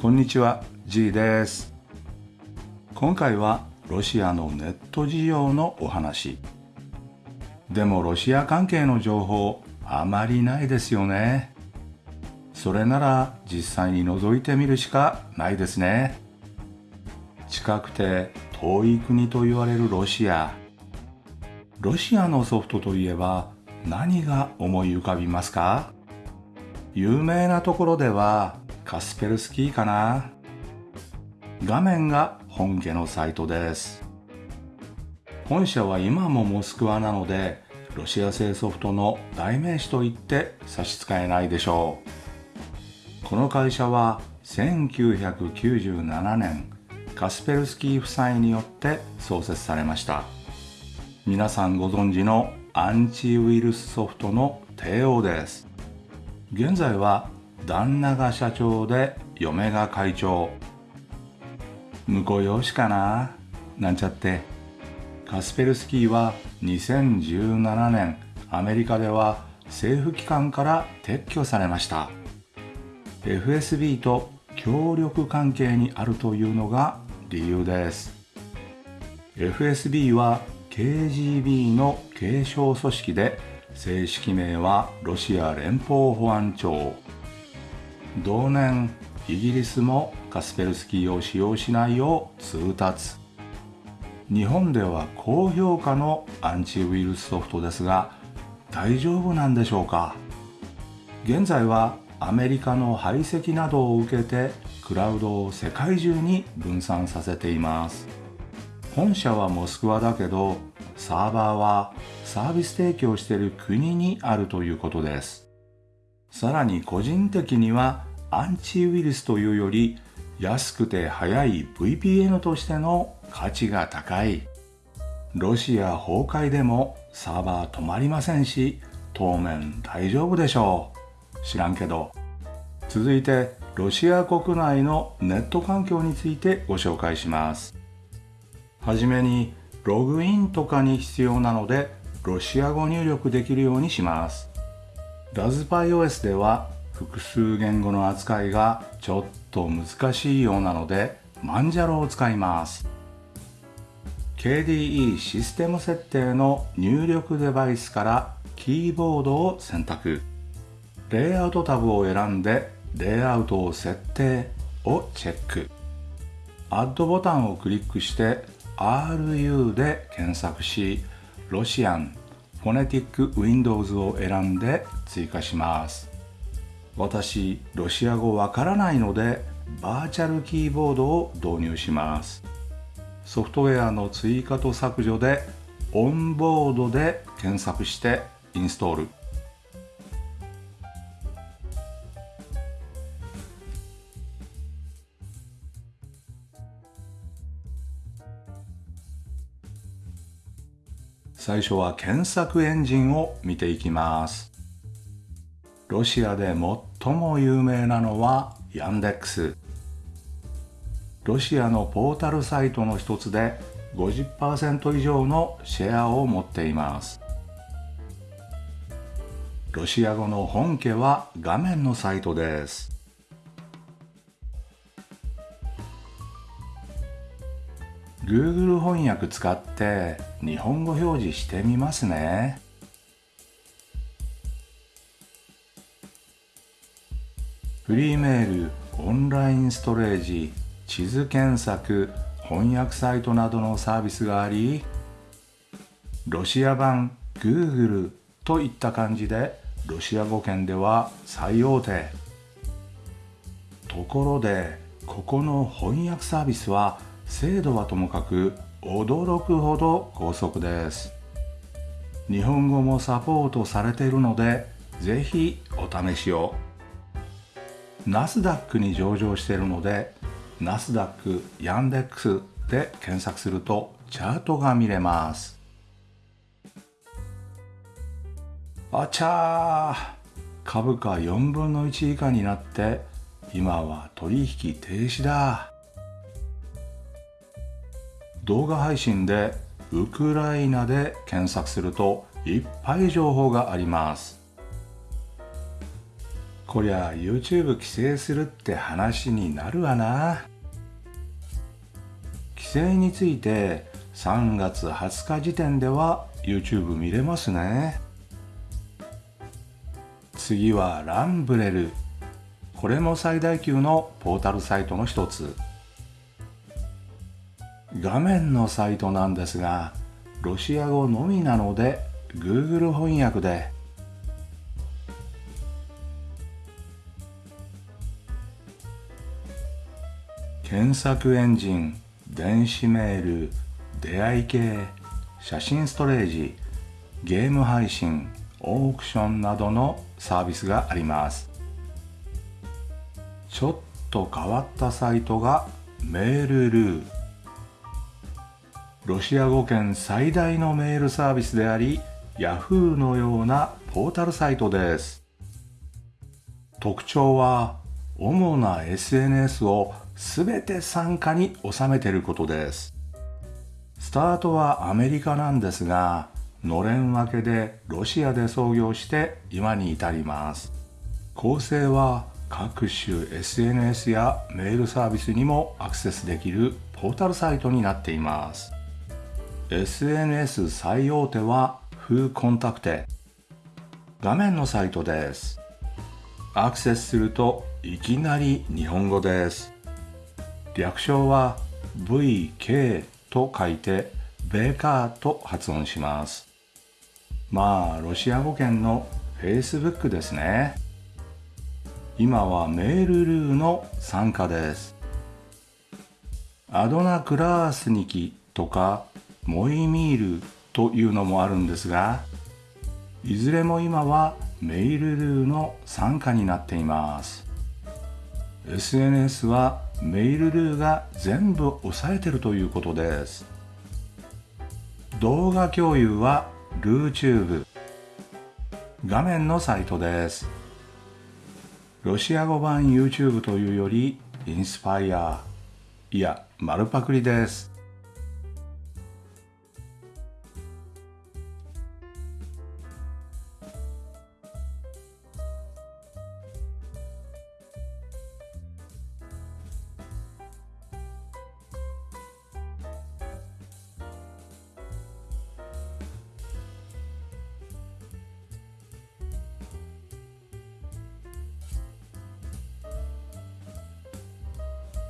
こんにちは G です。今回はロシアのネット事情のお話。でもロシア関係の情報あまりないですよね。それなら実際に覗いてみるしかないですね。近くて遠い国と言われるロシア。ロシアのソフトといえば何が思い浮かびますか？有名なところではカスペルスキーかな。画面が本家のサイトです。本社は今もモスクワなのでロシア製ソフトの代名詞と言って差し支えないでしょう。この会社は1997年カスペルスキー夫妻によって創設されました。皆さんご存知のアンチウイルスソフトの帝王です。現在は旦那が社長で嫁が会長。婿養子かな？なんちゃって。カスペルスキーは2017年アメリカでは政府機関から撤去されました。FSB と協力関係にあるというのが理由です。FSB は KGB の継承組織で正式名はロシア連邦保安庁。同年イギリスもカスペルスキーを使用しないよう通達。日本では高評価のアンチウイルスソフトですが大丈夫なんでしょうか？現在はアメリカの排斥などを受けてクラウドを世界中に分散させています。本社はモスクワだけどサーバーはサービス提供している国にあるということです。さらに個人的にはアンチウイルスというより安くて速い VPN としての価値が高い。ロシア崩壊でもサーバー止まりませんし当面大丈夫でしょう。知らんけど。続いてロシア国内のネット環境についてご紹介します。はじめにログインとかに必要なのでロシア語入力できるようにします。ラズパイ OS では複数言語の扱いがちょっと難しいようなのでマンジャロを使います。KDE システム設定の入力デバイスからキーボードを選択。レイアウトタブを選んでレイアウトを設定をチェック。アッドボタンをクリックして RU で検索しロシアンフォネティック Windows を選んで追加します。私ロシア語わからないのでバーチャルキーボードを導入します。ソフトウェアの追加と削除でオンボードで検索してインストール。最初は検索エンジンを見ていきます。ロシアで最も有名なのはヤンデックスロシアのポータルサイトの一つで50%以上のシェアを持っています。ロシア語の本家は画面のサイトです。Google 翻訳使って日本語表示してみますね。フリーメールオンラインストレージ地図検索翻訳サイトなどのサービスがありロシア版 Google といった感じでロシア語圏では最大手。ところでここの翻訳サービスは精度はともかく驚くほど高速です。日本語もサポートされているのでぜひお試しを。ナスダックに上場しているのでナスダック、ヤンデックスで検索するとチャートが見れます。あちゃー株価4分の1以下になって今は取引停止だ。動画配信でウクライナで検索するといっぱい情報があります。こりゃ YouTube 規制するって話になるわな。規制について3月20日時点では YouTube 見れますね。次はランブレル。これも最大級のポータルサイトの一つ。画面のサイトなんですがロシア語のみなので Google 翻訳で検索エンジン電子メール出会い系写真ストレージゲーム配信オークションなどのサービスがあります。ちょっと変わったサイトがメールルー。ロシア語圏最大のメールサービスであり Yahoo のようなポータルサイトです。特徴は主な SNS をすべて参加に収めてることです。スタートはアメリカなんですが、のれん分けでロシアで創業して今に至ります。構成は各種 SNS やメールサービスにもアクセスできるポータルサイトになっています。SNS 最大手はフーコンタクテ。画面のサイトです。アクセスするといきなり日本語です。略称は VK と書いてベーカーと発音します。まあ、ロシア語圏の Facebook ですね。今はメールルーの参加です。アドナクラースニキとかモイミールというのもあるんですが、いずれも今はメールルーの参加になっています。SNS はメールルーが全部押さえてるということです。動画共有はルーチューブ。画面のサイトです。ロシア語版 YouTube というよりインスパイア。いや丸パクリです。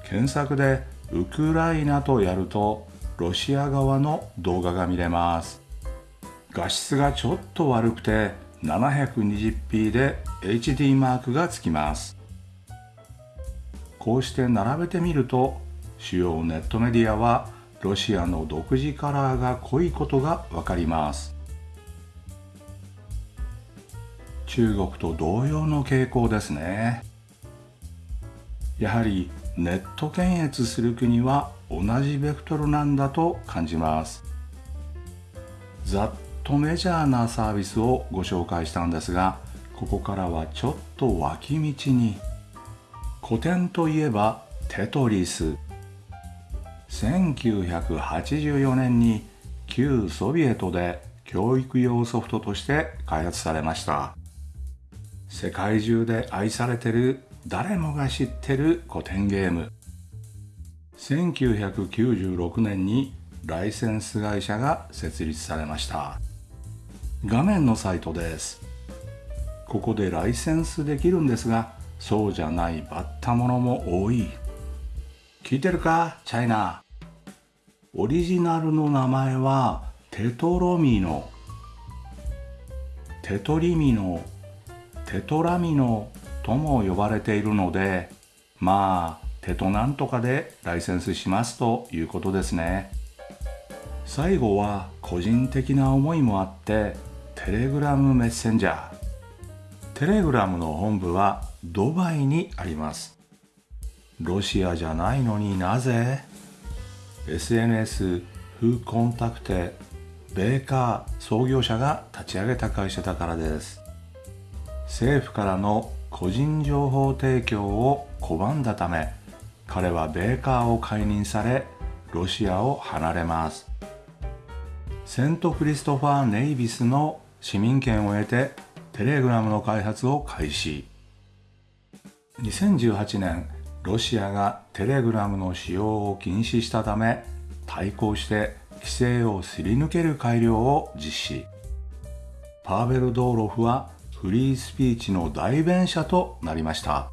検索でウクライナとやるとロシア側の動画が見れます。画質がちょっと悪くて 720p で HD マークがつきます。こうして並べてみると主要ネットメディアはロシアの独自カラーが濃いことがわかります。中国と同様の傾向ですね。やはりネット検閲する国は同じベクトルなんだと感じます。ざっとメジャーなサービスをご紹介したんですがここからはちょっと脇道に。古典といえばテトリス。1984年に旧ソビエトで教育用ソフトとして開発されました。世界中で愛されてる誰もが知ってる古典ゲーム。1996年にライセンス会社が設立されました。画面のサイトです。ここでライセンスできるんですがそうじゃないバッタものも多い。聞いてるか？チャイナ。オリジナルの名前はテトロミノ。テトリミノ。テトラミノ。とも呼ばれているのでまあ手となんとかでライセンスしますということですね。最後は個人的な思いもあってテレグラムメッセンジャー。テレグラムの本部はドバイにあります。ロシアじゃないのになぜ？SNS フーコンタクテベーカー創業者が立ち上げた会社だからです。政府からの個人情報提供を拒んだため彼はベーカーを解任されロシアを離れます。セントクリストファー・ネイビスの市民権を得てテレグラムの開発を開始。2018年ロシアがテレグラムの使用を禁止したため対抗して規制をすり抜ける改良を実施。パーベル・ドーロフはフリースピーチの代弁者となりました。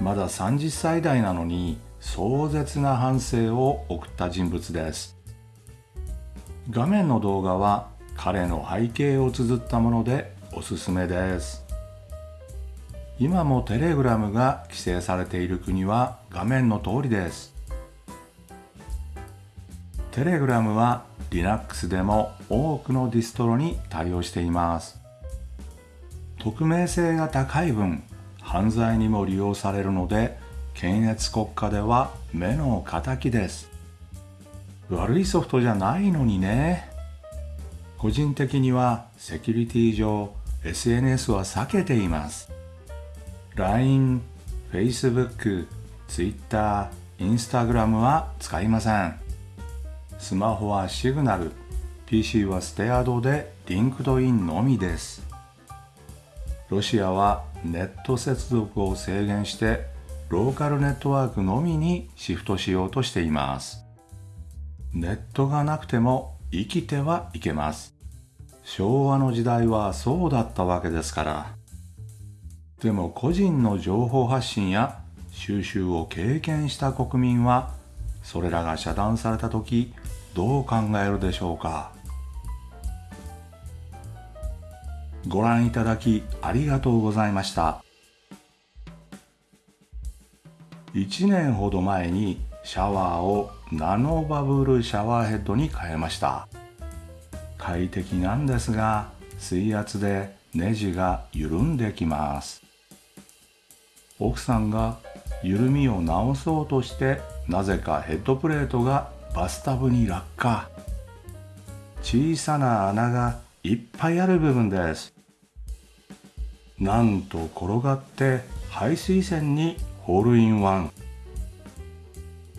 まだ30歳代なのに壮絶な反省を送った人物です。画面の動画は彼の背景を綴ったものでおすすめです。今もテレグラムが規制されている国は画面の通りです。テレグラムは Linux でも多くのディストロに対応しています。匿名性が高い分犯罪にも利用されるので検閲国家では目の敵です。悪いソフトじゃないのにね。個人的にはセキュリティ上 SNS は避けています。LINE、Facebook、Twitter、Instagram は使いません。スマホは Signal PC はステアドで LinkedIn のみです。ロシアはネット接続を制限してローカルネットワークのみにシフトしようとしています。ネットがなくても生きてはいけます。昭和の時代はそうだったわけですから。でも個人の情報発信や収集を経験した国民はそれらが遮断された時どう考えるでしょうか。ご覧いただきありがとうございました。1年ほど前にシャワーをナノバブルシャワーヘッドに変えました。快適なんですが水圧でネジが緩んできます。奥さんが緩みを直そうとしてなぜかヘッドプレートがバスタブに落下。小さな穴がいっぱいある部分です。なんと転がって排水栓にホールインワン。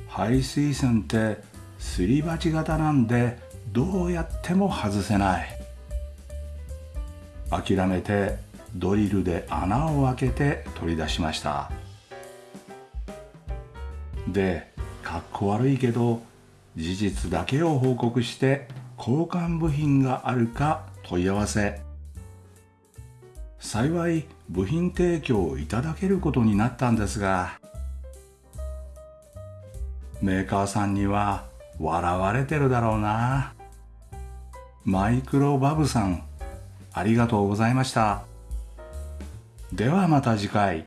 排水栓ってすり鉢型なんでどうやっても外せない。諦めてドリルで穴を開けて取り出しました。でかっこ悪いけど事実だけを報告して交換部品があるか問い合わせ。幸い部品提供をいただけることになったんですがメーカーさんには笑われてるだろうな。マイクロバブさんありがとうございました。ではまた次回。